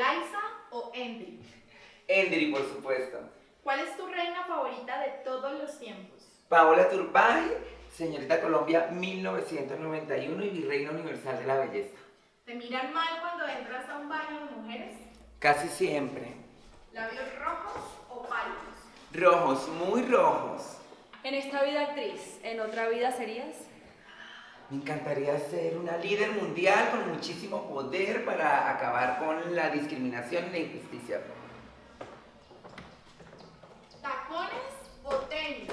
¿Laisa o Endri? Endri, por supuesto. ¿Cuál es tu reina favorita de todos los tiempos? Paola Turbay, señorita Colombia 1991 y virreina universal de la belleza. ¿Te miran mal cuando entras a un baño de mujeres? Casi siempre. ¿Labios rojos o pálidos? Rojos, muy rojos. En esta vida actriz, ¿en otra vida serías? Me encantaría ser una líder mundial con muchísimo poder para acabar con la discriminación y la injusticia. ¿Tacones o tenis?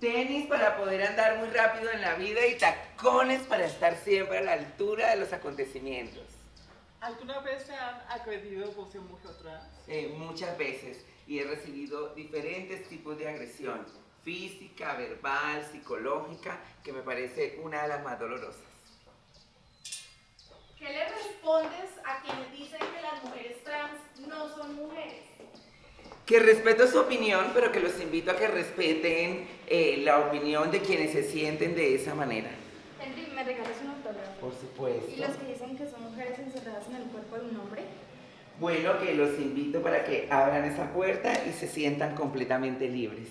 Tenis para poder andar muy rápido en la vida y tacones para estar siempre a la altura de los acontecimientos. ¿Alguna vez se han agredido por ser mujer trans? Eh, muchas veces y he recibido diferentes tipos de agresión física, verbal, psicológica, que me parece una de las más dolorosas. ¿Qué le respondes a quienes dicen que las mujeres trans no son mujeres? Que respeto su opinión, pero que los invito a que respeten eh, la opinión de quienes se sienten de esa manera. Henry, ¿me regalas un autógrafo? Por supuesto. ¿Y los que dicen que son mujeres encerradas en el cuerpo de un hombre? Bueno, que los invito para que abran esa puerta y se sientan completamente libres.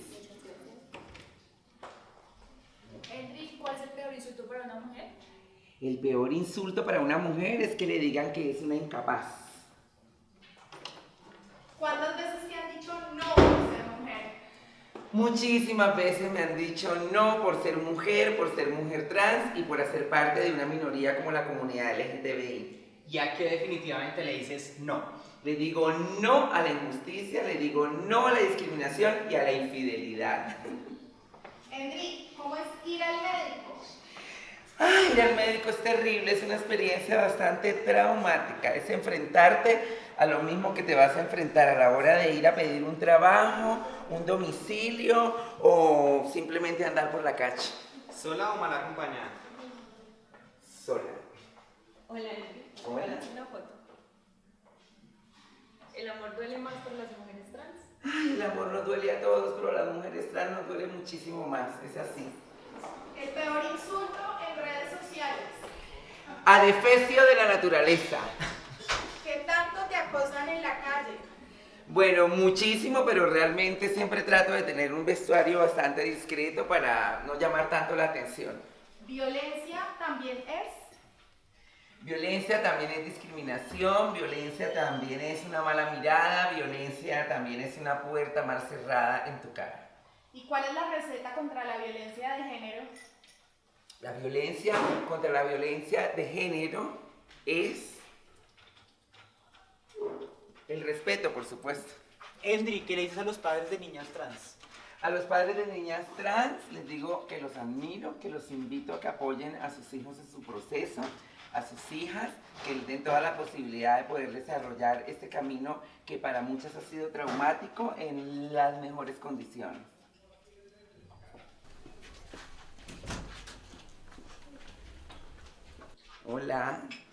Henry, ¿cuál es el peor insulto para una mujer? El peor insulto para una mujer es que le digan que es una incapaz. ¿Cuántas veces te han dicho no por ser mujer? Muchísimas veces me han dicho no por ser mujer, por ser mujer trans y por hacer parte de una minoría como la comunidad LGTBI. Ya que definitivamente le dices no. Le digo no a la injusticia, le digo no a la discriminación y a la infidelidad. Endri, ¿cómo es ir al médico? Ay, ir al médico es terrible, es una experiencia bastante traumática. Es enfrentarte a lo mismo que te vas a enfrentar a la hora de ir a pedir un trabajo, un domicilio o simplemente andar por la calle. ¿Sola o mal acompañada? Sola. Hola. Hola. ¿Me das una foto? ¿El amor duele más por las mujeres trans? Ay, el amor nos duele a todos, pero a las mujeres trans nos duele muchísimo más. Es así. El peor insulto en redes sociales. Adefesio de la naturaleza. ¿Qué tanto te acosan en la calle? Bueno, muchísimo, pero realmente siempre trato de tener un vestuario bastante discreto para no llamar tanto la atención. ¿Violencia también es? Violencia también es discriminación, violencia también es una mala mirada, violencia también es una puerta mal cerrada en tu cara. ¿Y cuál es la receta contra la violencia de género? La violencia contra la violencia de género es el respeto, por supuesto. Endri, ¿qué le dices a los padres de niñas trans? A los padres de niñas trans les digo que los admiro, que los invito a que apoyen a sus hijos en su proceso, a sus hijas, que les den toda la posibilidad de poder desarrollar este camino que para muchas ha sido traumático en las mejores condiciones.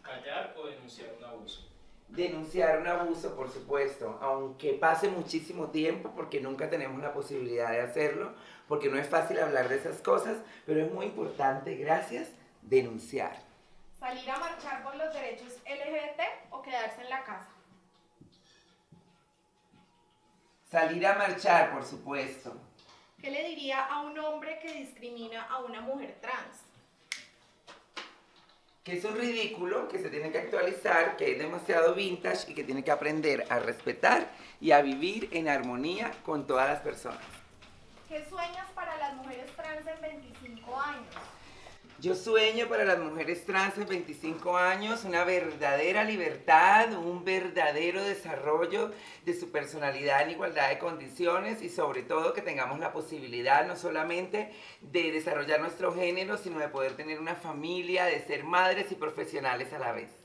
Callar o denunciar un abuso. Denunciar un abuso, por supuesto, aunque pase muchísimo tiempo porque nunca tenemos la posibilidad de hacerlo, porque no es fácil hablar de esas cosas, pero es muy importante, gracias, denunciar. ¿Salir a marchar por los derechos LGBT o quedarse en la casa? Salir a marchar, por supuesto. ¿Qué le diría a un hombre que discrimina a una mujer trans? Que es un ridículo, que se tiene que actualizar, que es demasiado vintage y que tiene que aprender a respetar y a vivir en armonía con todas las personas. ¿Qué sueñas para las mujeres trans en 25 años? Yo sueño para las mujeres trans en 25 años una verdadera libertad, un verdadero desarrollo de su personalidad en igualdad de condiciones y sobre todo que tengamos la posibilidad no solamente de desarrollar nuestro género, sino de poder tener una familia, de ser madres y profesionales a la vez.